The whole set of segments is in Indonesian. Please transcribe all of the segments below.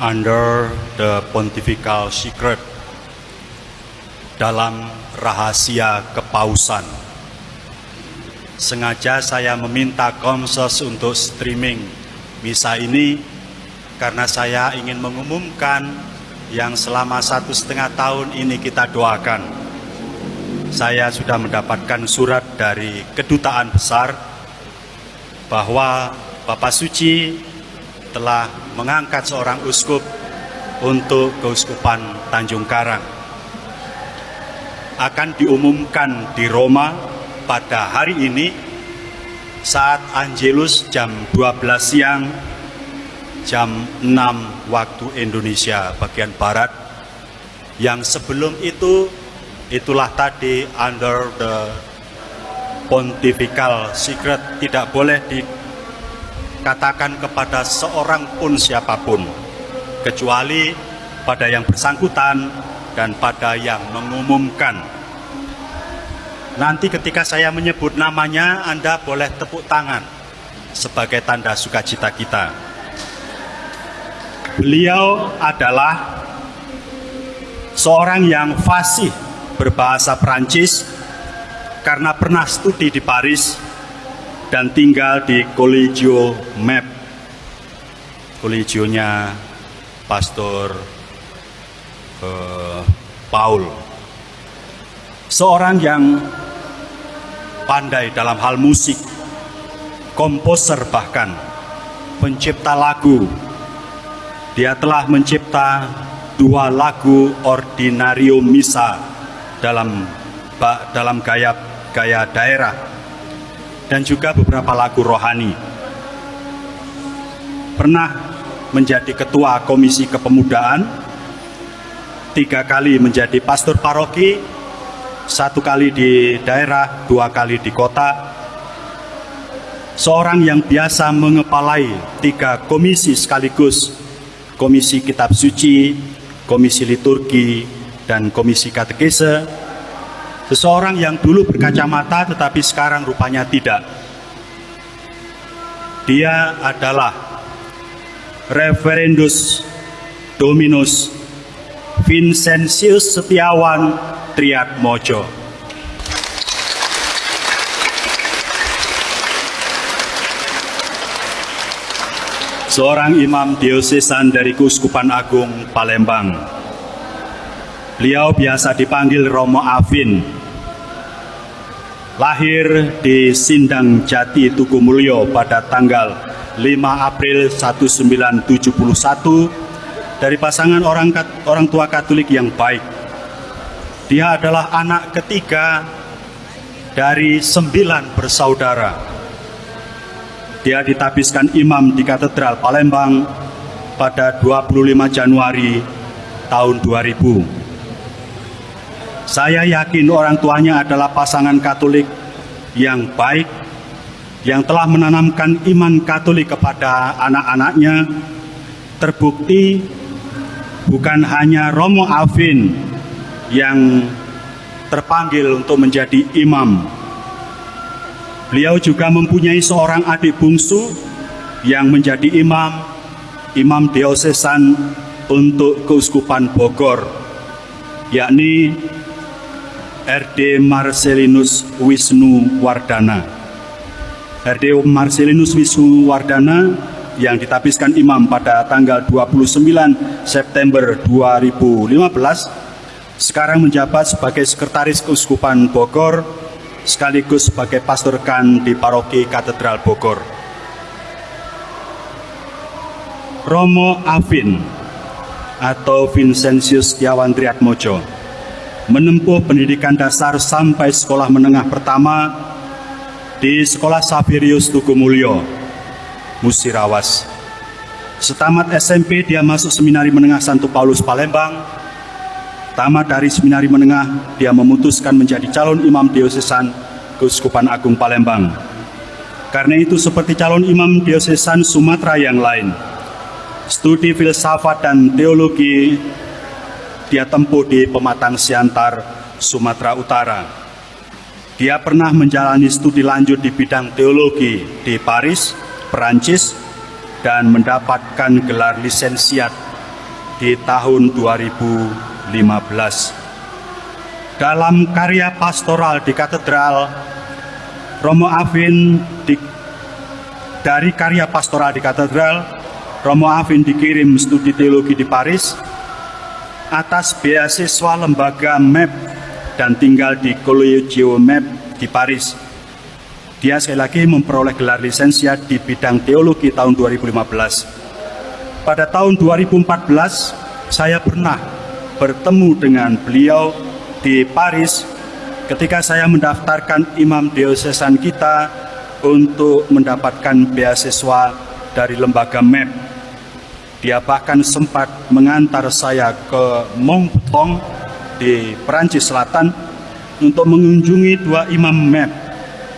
under the pontifical secret dalam rahasia kepausan. Sengaja saya meminta Komsos untuk streaming misa ini karena saya ingin mengumumkan yang selama satu setengah tahun ini kita doakan. Saya sudah mendapatkan surat dari kedutaan besar bahwa Bapak Suci telah mengangkat seorang uskup untuk keuskupan Tanjung Karang. Akan diumumkan di Roma pada hari ini saat Angelus jam 12 siang jam 6 waktu Indonesia bagian Barat yang sebelum itu itulah tadi under the pontifical secret tidak boleh dikatakan kepada seorang pun siapa pun kecuali pada yang bersangkutan dan pada yang mengumumkan. Nanti ketika saya menyebut namanya Anda boleh tepuk tangan sebagai tanda sukacita kita. Beliau adalah seorang yang fasih berbahasa Perancis karena pernah studi di Paris dan tinggal di Collegio Map. Collegionya Pastor uh, Paul. Seorang yang pandai dalam hal musik, komposer bahkan, pencipta lagu, dia telah mencipta dua lagu ordinario misa dalam dalam gaya gaya daerah dan juga beberapa lagu rohani. Pernah menjadi ketua komisi kepemudaan, tiga kali menjadi pastor paroki, satu kali di daerah, dua kali di kota. Seorang yang biasa mengepalai tiga komisi sekaligus Komisi Kitab Suci, Komisi Liturgi, dan Komisi Katekese. Seseorang yang dulu berkacamata tetapi sekarang rupanya tidak. Dia adalah Reverendus Dominus Vincentius Setiawan Triad Mojo. seorang imam diosesan dari Kuskupan Agung Palembang. Beliau biasa dipanggil Romo Avin. Lahir di Sindang Jati Tugu Mulyo pada tanggal 5 April 1971 dari pasangan orang orang tua Katolik yang baik. Dia adalah anak ketiga dari sembilan bersaudara dia ditabiskan imam di Katedral Palembang pada 25 Januari tahun 2000. Saya yakin orang tuanya adalah pasangan Katolik yang baik, yang telah menanamkan iman Katolik kepada anak-anaknya, terbukti bukan hanya Romo Alvin yang terpanggil untuk menjadi imam. Beliau juga mempunyai seorang adik bungsu yang menjadi imam, imam diosesan untuk keuskupan Bogor, yakni RD Marcelinus Wisnu Wardana. RD Marcelinus Wisnu Wardana yang ditabiskan imam pada tanggal 29 September 2015 sekarang menjabat sebagai sekretaris keuskupan Bogor sekaligus sebagai pastor kan di paroki Katedral Bogor. Romo Avin atau Vincentius Setiawan Triatmojo menempuh pendidikan dasar sampai sekolah menengah pertama di Sekolah Saverius Tugu Mulyo, Musirawas. Setamat SMP dia masuk seminari menengah Santo Paulus Palembang Tamat dari seminari menengah, dia memutuskan menjadi calon imam diosesan Keuskupan Agung Palembang. Karena itu seperti calon imam diosesan Sumatera yang lain, studi filsafat dan teologi dia tempuh di Pematang Siantar, Sumatera Utara. Dia pernah menjalani studi lanjut di bidang teologi di Paris, Perancis, dan mendapatkan gelar lisensiat di tahun 2015. Dalam karya pastoral di katedral, Romo Avin di, dari karya pastoral di katedral, Romo Avin dikirim studi teologi di Paris atas beasiswa lembaga MEP dan tinggal di Collegio MEP di Paris. Dia sekali lagi memperoleh gelar lisensia di bidang teologi tahun 2015. Pada tahun 2014, saya pernah bertemu dengan beliau di Paris ketika saya mendaftarkan imam diosesan kita untuk mendapatkan beasiswa dari lembaga MEP. Dia bahkan sempat mengantar saya ke Montpellier di Perancis Selatan untuk mengunjungi dua imam MEP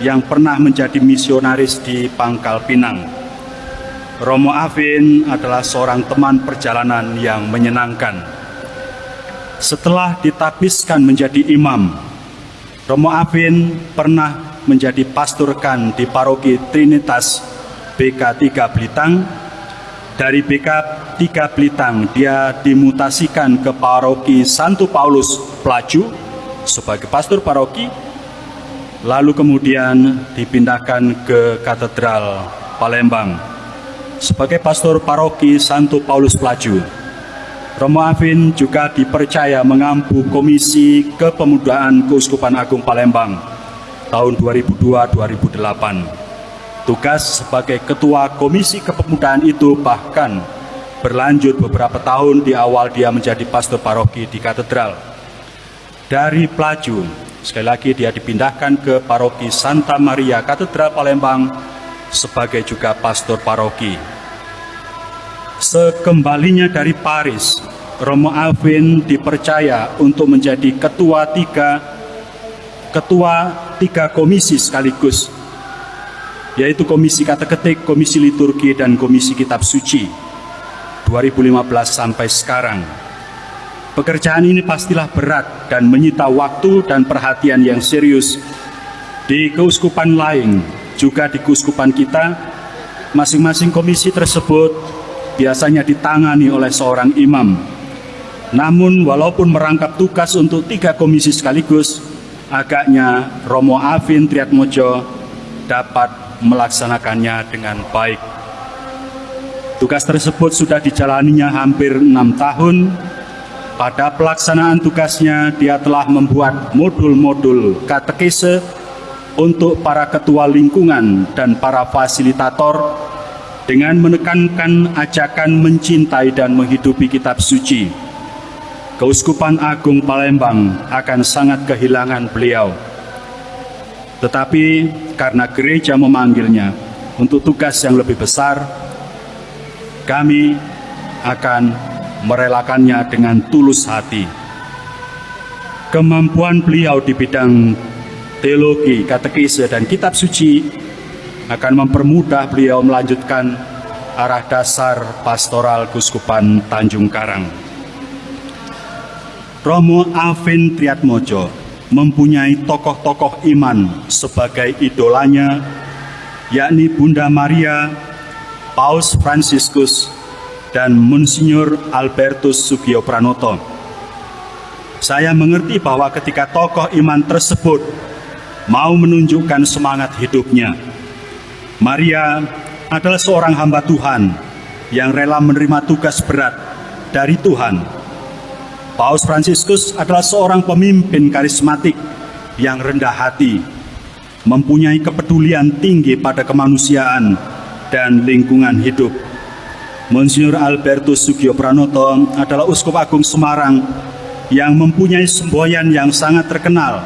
yang pernah menjadi misionaris di Pangkal Pinang. Romo Avin adalah seorang teman perjalanan yang menyenangkan. Setelah ditapiskan menjadi imam, Romo Avin pernah menjadi pasturkan di paroki Trinitas BK3 Blitang dari BK 3 Blitang, dia dimutasikan ke paroki Santo Paulus Pelaju sebagai pastor paroki, lalu kemudian dipindahkan ke Katedral Palembang sebagai pastor paroki Santo Paulus Pelaju. Romo Avin juga dipercaya mengampu Komisi Kepemudaan Keuskupan Agung Palembang tahun 2002-2008. Tugas sebagai ketua Komisi Kepemudaan itu bahkan berlanjut beberapa tahun di awal dia menjadi pastor paroki di katedral. Dari Pelaju, sekali lagi dia dipindahkan ke paroki Santa Maria Katedral Palembang sebagai juga pastor paroki. Sekembalinya dari Paris, Romo Alvin dipercaya untuk menjadi ketua tiga ketua tiga komisi sekaligus yaitu Komisi Kata Ketik, Komisi Liturgi, dan Komisi Kitab Suci 2015 sampai sekarang. Pekerjaan ini pastilah berat dan menyita waktu dan perhatian yang serius. Di keuskupan lain, juga di keuskupan kita, masing-masing komisi tersebut biasanya ditangani oleh seorang imam. Namun walaupun merangkap tugas untuk tiga komisi sekaligus, agaknya Romo Avin Triatmojo dapat melaksanakannya dengan baik. Tugas tersebut sudah dijalaninya hampir enam tahun. Pada pelaksanaan tugasnya, dia telah membuat modul-modul katekese untuk para ketua lingkungan dan para fasilitator dengan menekankan ajakan mencintai dan menghidupi kitab suci. Keuskupan Agung Palembang akan sangat kehilangan beliau. Tetapi karena gereja memanggilnya untuk tugas yang lebih besar, kami akan merelakannya dengan tulus hati. Kemampuan beliau di bidang teologi, katekise, dan kitab suci akan mempermudah beliau melanjutkan arah dasar pastoral Guskupan Tanjung Karang. Romo Alvin Triatmojo mempunyai tokoh-tokoh iman sebagai idolanya, yakni Bunda Maria, Paus Franciscus, dan Monsignor Albertus Sugio Pranoto. Saya mengerti bahwa ketika tokoh iman tersebut mau menunjukkan semangat hidupnya, Maria adalah seorang hamba Tuhan yang rela menerima tugas berat dari Tuhan Paus Fransiskus adalah seorang pemimpin karismatik yang rendah hati, mempunyai kepedulian tinggi pada kemanusiaan dan lingkungan hidup. Monsignor Albertus Sugio Pranoto adalah Uskup Agung Semarang yang mempunyai semboyan yang sangat terkenal,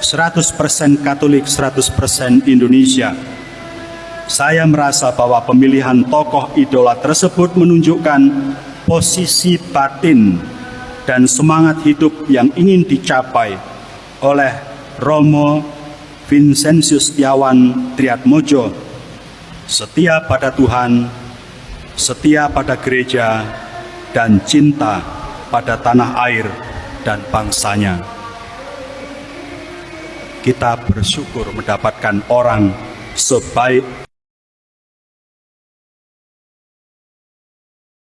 100% Katolik, 100% Indonesia. Saya merasa bahwa pemilihan tokoh idola tersebut menunjukkan posisi batin dan semangat hidup yang ingin dicapai oleh Romo Vincentius Setiawan Triatmojo setia pada Tuhan, setia pada gereja, dan cinta pada tanah air dan bangsanya. Kita bersyukur mendapatkan orang sebaik